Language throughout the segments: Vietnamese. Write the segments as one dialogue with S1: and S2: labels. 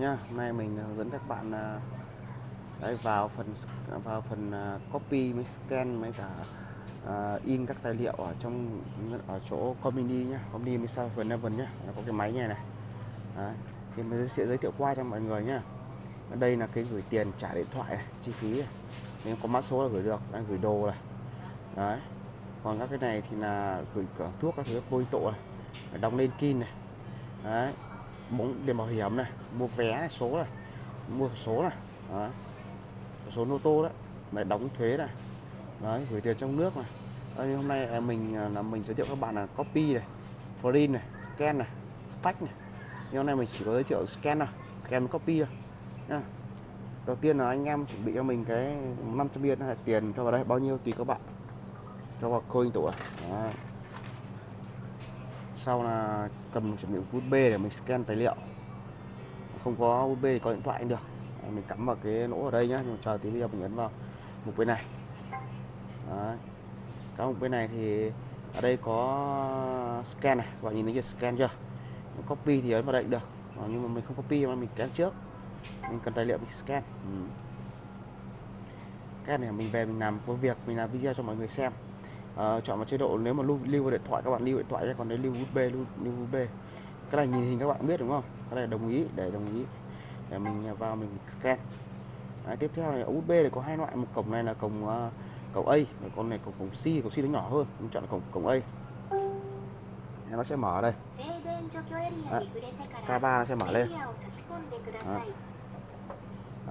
S1: đây nhá. Hôm nay mình hướng dẫn các bạn ờ, đấy vào phần vào phần ờ, copy mới scan mới cả uh, in các tài liệu ở trong ở chỗ Comini nhá. Comini mới sao phần Eleven nhá. Có cái máy này này. Đấy. thì mình sẽ giới thiệu qua cho mọi người nhá. Ở đây là cái gửi tiền trả điện thoại này, chi phí này. nếu có mã số là gửi được đang gửi đồ này. Đấy. Còn các cái này thì là gửi cửa thuốc các thứ bôi tổ này. Đóng lên kin này. Đấy bóng đèn bảo hiểm này mua vé này, số này mua số này đấy. số ô tô đấy lại đóng thuế này đấy gửi tiền trong nước này. Đấy, hôm nay à, mình à, là mình giới thiệu các bạn là copy này print này scan này fax này. Nhưng hôm nay mình chỉ có giới thiệu scan này scan copy thôi nha đầu tiên là anh em chuẩn bị cho mình cái 500 biên tiền cho vào đây bao nhiêu tùy các bạn. Cho vào coin tủ à sau là cầm chuẩn bị USB để mình scan tài liệu. Không có USB thì có điện thoại cũng được. Mình cắm vào cái lỗ ở đây nhá, nhưng chờ tí bây giờ mình ấn vào mục bên này. Đấy. các mục bên này thì ở đây có scan này bạn nhìn thấy chưa scan chưa? Copy thì ấn vào đây cũng được. Ờ, nhưng mà mình không copy mà mình scan trước. Mình cần tài liệu mình scan. Ừ. cái này mình về mình làm có việc, mình làm video cho mọi người xem uh, chọn vào chế độ nếu mà lưu, lưu vào điện thoại các bạn lưu điện thoại ra còn đấy lưu USB lưu, lưu USB. Cái này nhìn hình các bạn biết đúng không? Cái này đồng ý để đồng ý. Để mình à, vào mình scan. Đấy, tiếp theo này USB này có hai loại một cổng này là cổng uh, cổng A và con này cổng cổng C cổng C nó nhỏ hơn. Mình chọn cổng cổng A. Nó sẽ mở đây. Đấy, K3 nó sẽ mở lên. Đấy.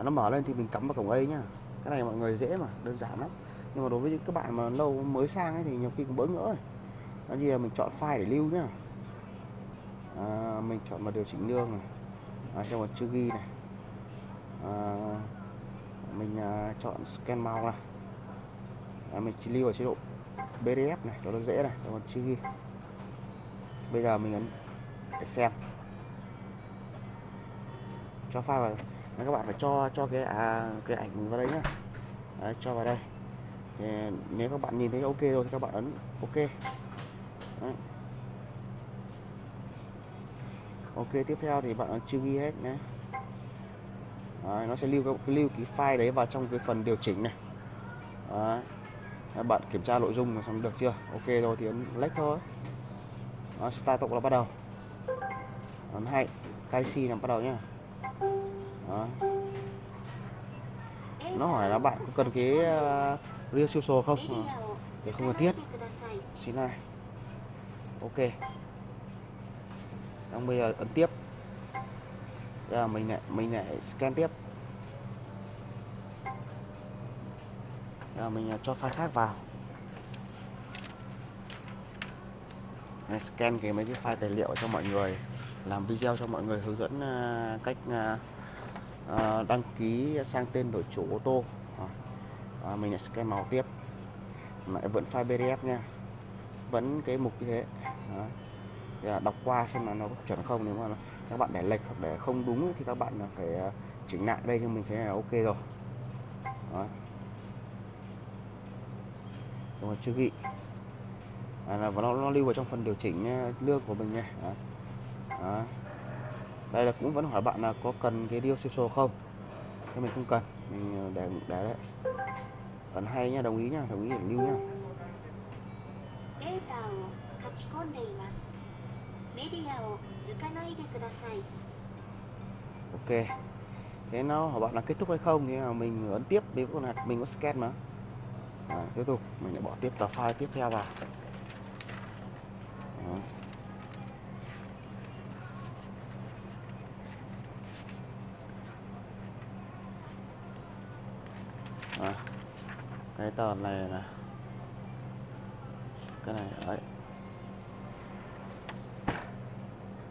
S1: nó mở lên thì mình cắm vào cổng A nhá. Cái này mọi người dễ mà đơn giản lắm nhưng mà đối với các bạn mà lâu mới sang ấy thì nhiều khi cũng bỡ ngỡ nó như là mình chọn file để lưu nhá. À, mình chọn vào điều chỉnh lương này. À, cho chữ ghi này. À, mình à, chọn scan màu này. À, mình chỉ lưu ở chế độ PDF này cho nó dễ này xong rồi chữ ghi. Bây giờ mình ấn để xem. Cho file vào. Các bạn phải cho cho cái à, cái ảnh vào đây nhá. Đấy, cho vào đây nếu các bạn nhìn thấy ok rồi thì các bạn ấn ok. Đấy. ok tiếp theo thì bạn ấn chưa ghi hết nhé. Đấy, nó sẽ lưu cái lưu cái file đấy vào trong cái phần điều chỉnh này. Đấy. bạn kiểm tra nội dung xong được chưa? Ok rồi thì ấn lách thôi. Đó, start tục là bắt đầu. Ấn hay KC là bắt đầu nhá. Đó. nó hỏi là bạn có cần cái uh, real sổ không? À, để không cần thiết. Xin này ok. Xong bây giờ ấn tiếp. Giờ mình lại mình lại scan tiếp. Giờ mình ờ, cho file khác vào. Đây, scan cái mấy cái file tài liệu cho mọi người. Làm video cho mọi người hướng dẫn ờ, cách đăng ký sang tên đổi chủ ô tô à, mình lại scan màu tiếp. Lại vẫn file PDF nha. Vẫn cái mục như thế. Đó. Thì đọc qua xem là nó có chuẩn không nếu mà các bạn để lệch hoặc để không đúng thì các bạn phải ờ, chỉnh lại đây cho mình thấy là ok rồi. Đó. rồi chưa ghi. À, là nó, nó lưu vào trong phần điều chỉnh nước lương của mình nha. Đó. Đó. đây là cũng vẫn hỏi bạn là có cần cái deal siêu không? Thế mình không cần. Mình ờ, để để đấy ấn hay nha đồng ý nha đồng ý để lưu nha. Ok. Thế nó hỏi bạn là kết thúc hay không? Thì mình ấn tiếp vì con hạt mình có scan mà. À, tiếp tục mình lại bỏ tiếp tờ file tiếp theo vào. Đó. À cái tờ này. Nè cái này đấy.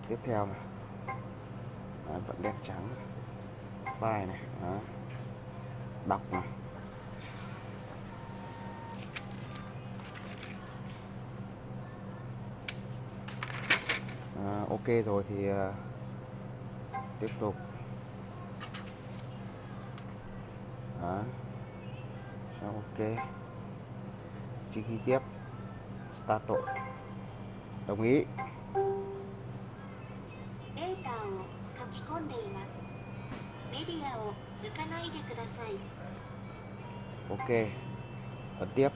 S1: Tiếp theo này. Đấy, vẫn đen trắng. File này đó. đọc này. À, ok rồi thì uh, tiếp tục. Đó ok. Chữ ký tiếp start tội. Đồng ý. Ok. Ấn tiếp.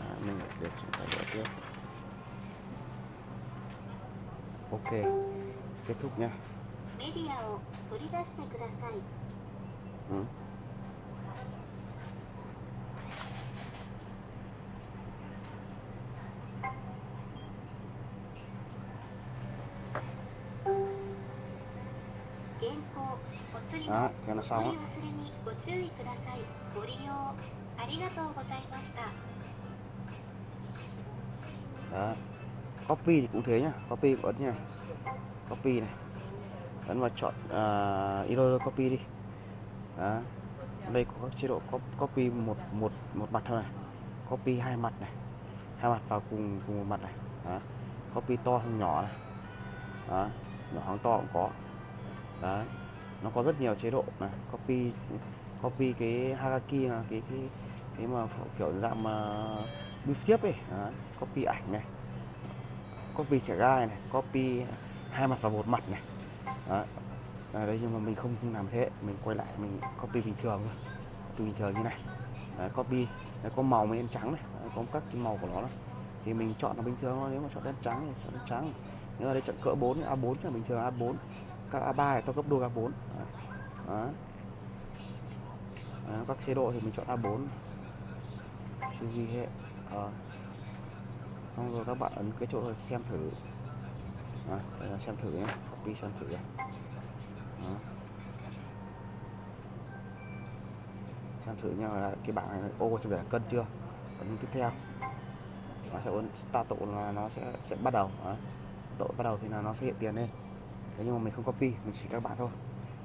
S1: À, mình được chúng ta gỡ tiếp. Ok. Kết thúc
S2: nhé
S1: ừ. đó cho nó xong á đó. Copy thì cũng thế nhá. Copy cũng ấn nha copy này. Ấn vào chọn uh, copy đi. Đó. Đây có các chế độ copy một một một mặt thôi này. Copy hai mặt này. Hai mặt vào cùng cùng một mặt này. Đó. copy to hơn nhỏ này. Đó. nhỏ hơn to cũng có. Đấy nó có rất nhiều chế độ này copy copy cái hagaki là cái cái cái mà kiểu dạng mà bưu tiếp ấy. Đấy. copy ảnh này. Copy trẻ gai này copy hai mặt và một mặt này. Đó. À, đây nhưng mà mình không, không làm thế. Mình quay lại mình copy bình thường thôi. Copy bình thường như này. Đấy, copy. Đấy, có màu với đen trắng này. Đấy, có các cái màu của nó này. thì mình chọn là bình thường thôi. Nếu mà chọn đen trắng thì chọn đen trắng. Nếu mà đây chọn cỡ 4 A4 là bình thường A4 các A3 thì tôi gấp đôi A4 đấy. Đấy, các chế độ thì mình chọn A4 chưa ghi hệ à. xong rồi các bạn ấn cái chỗ xem thử. À, đây là xem thử nhé. Copy xem thử này. Xem thử nha là cái bảng này ô sẽ để cân chưa? Ấn tiếp theo. Nó sẽ ấn start tụ là nó sẽ sẽ bắt đầu. Đó. Tụ bắt đầu thì là nó sẽ hiện tiền lên. Đấy, nhưng mà mình không copy mình chỉ các bạn thôi.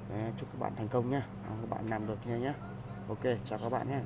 S1: Đấy, chúc các bạn thành công nhé các bạn làm được nha nhé ok chào các bạn nhé